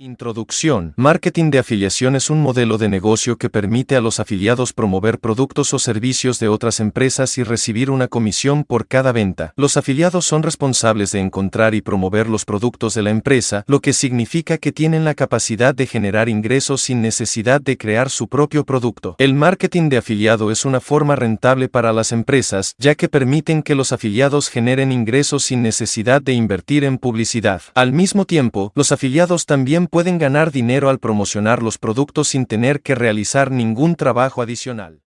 Introducción. Marketing de afiliación es un modelo de negocio que permite a los afiliados promover productos o servicios de otras empresas y recibir una comisión por cada venta. Los afiliados son responsables de encontrar y promover los productos de la empresa, lo que significa que tienen la capacidad de generar ingresos sin necesidad de crear su propio producto. El marketing de afiliado es una forma rentable para las empresas, ya que permiten que los afiliados generen ingresos sin necesidad de invertir en publicidad. Al mismo tiempo, los afiliados también pueden ganar dinero al promocionar los productos sin tener que realizar ningún trabajo adicional.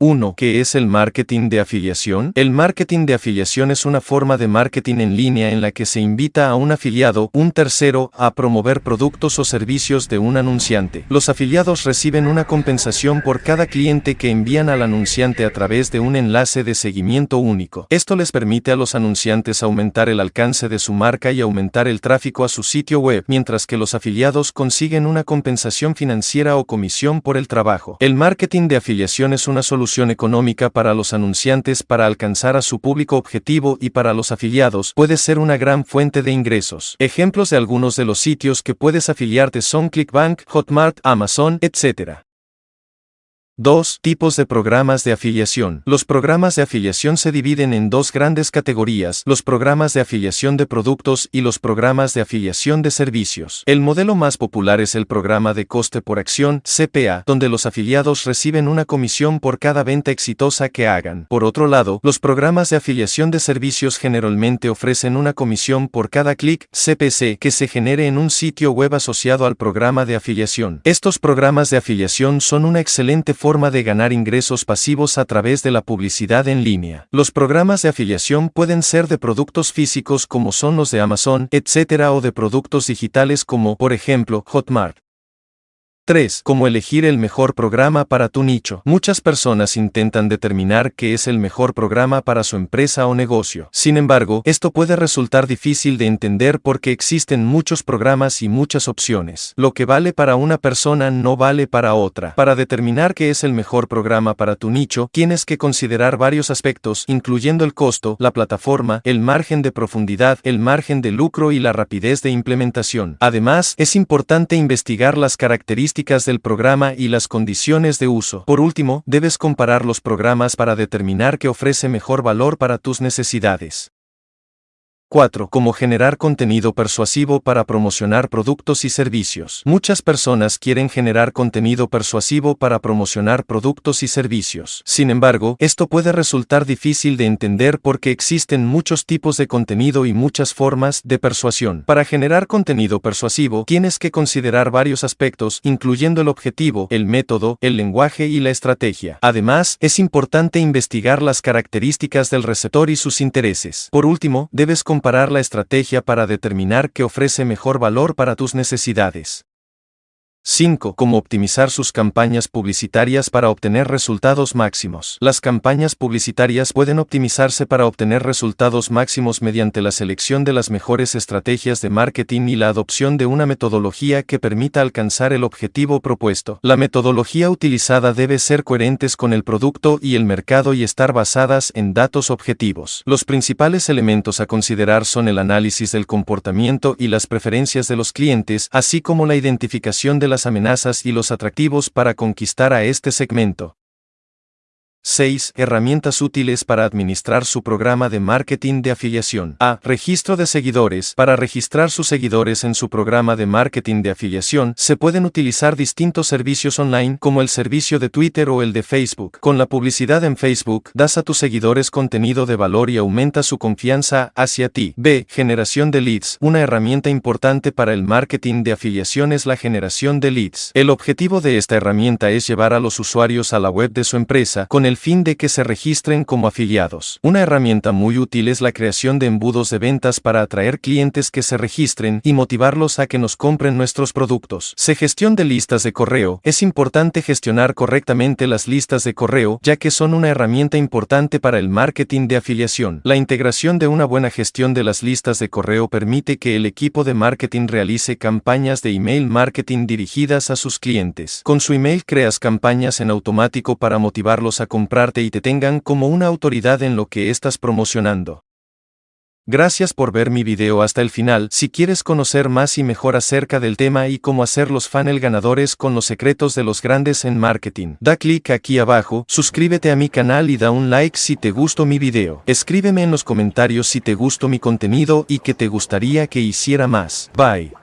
1. ¿Qué es el marketing de afiliación? El marketing de afiliación es una forma de marketing en línea en la que se invita a un afiliado, un tercero, a promover productos o servicios de un anunciante. Los afiliados reciben una compensación por cada cliente que envían al anunciante a través de un enlace de seguimiento único. Esto les permite a los anunciantes aumentar el alcance de su marca y aumentar el tráfico a su sitio web, mientras que los afiliados consiguen una compensación financiera o comisión por el trabajo. El marketing de afiliación es una solución económica para los anunciantes para alcanzar a su público objetivo y para los afiliados puede ser una gran fuente de ingresos. Ejemplos de algunos de los sitios que puedes afiliarte son ClickBank, Hotmart, Amazon, etc. 2. Tipos de programas de afiliación. Los programas de afiliación se dividen en dos grandes categorías, los programas de afiliación de productos y los programas de afiliación de servicios. El modelo más popular es el programa de coste por acción, CPA, donde los afiliados reciben una comisión por cada venta exitosa que hagan. Por otro lado, los programas de afiliación de servicios generalmente ofrecen una comisión por cada clic, CPC, que se genere en un sitio web asociado al programa de afiliación. Estos programas de afiliación son una excelente forma forma de ganar ingresos pasivos a través de la publicidad en línea. Los programas de afiliación pueden ser de productos físicos como son los de Amazon, etc. o de productos digitales como, por ejemplo, Hotmart. 3. Cómo elegir el mejor programa para tu nicho. Muchas personas intentan determinar qué es el mejor programa para su empresa o negocio. Sin embargo, esto puede resultar difícil de entender porque existen muchos programas y muchas opciones. Lo que vale para una persona no vale para otra. Para determinar qué es el mejor programa para tu nicho, tienes que considerar varios aspectos, incluyendo el costo, la plataforma, el margen de profundidad, el margen de lucro y la rapidez de implementación. Además, es importante investigar las características del programa y las condiciones de uso. Por último, debes comparar los programas para determinar qué ofrece mejor valor para tus necesidades. 4. Cómo generar contenido persuasivo para promocionar productos y servicios. Muchas personas quieren generar contenido persuasivo para promocionar productos y servicios. Sin embargo, esto puede resultar difícil de entender porque existen muchos tipos de contenido y muchas formas de persuasión. Para generar contenido persuasivo, tienes que considerar varios aspectos, incluyendo el objetivo, el método, el lenguaje y la estrategia. Además, es importante investigar las características del receptor y sus intereses. Por último, debes comparar la estrategia para determinar qué ofrece mejor valor para tus necesidades. 5. Cómo optimizar sus campañas publicitarias para obtener resultados máximos. Las campañas publicitarias pueden optimizarse para obtener resultados máximos mediante la selección de las mejores estrategias de marketing y la adopción de una metodología que permita alcanzar el objetivo propuesto. La metodología utilizada debe ser coherentes con el producto y el mercado y estar basadas en datos objetivos. Los principales elementos a considerar son el análisis del comportamiento y las preferencias de los clientes, así como la identificación de las amenazas y los atractivos para conquistar a este segmento. 6. Herramientas útiles para administrar su programa de marketing de afiliación. A. Registro de seguidores. Para registrar sus seguidores en su programa de marketing de afiliación, se pueden utilizar distintos servicios online como el servicio de Twitter o el de Facebook. Con la publicidad en Facebook, das a tus seguidores contenido de valor y aumenta su confianza hacia ti. B. Generación de leads. Una herramienta importante para el marketing de afiliación es la generación de leads. El objetivo de esta herramienta es llevar a los usuarios a la web de su empresa con el fin de que se registren como afiliados. Una herramienta muy útil es la creación de embudos de ventas para atraer clientes que se registren y motivarlos a que nos compren nuestros productos. Se gestión de listas de correo. Es importante gestionar correctamente las listas de correo, ya que son una herramienta importante para el marketing de afiliación. La integración de una buena gestión de las listas de correo permite que el equipo de marketing realice campañas de email marketing dirigidas a sus clientes. Con su email creas campañas en automático para motivarlos a comprar y te tengan como una autoridad en lo que estás promocionando. Gracias por ver mi video hasta el final. Si quieres conocer más y mejor acerca del tema y cómo hacer los funnel ganadores con los secretos de los grandes en marketing, da clic aquí abajo, suscríbete a mi canal y da un like si te gustó mi video. Escríbeme en los comentarios si te gustó mi contenido y que te gustaría que hiciera más. Bye.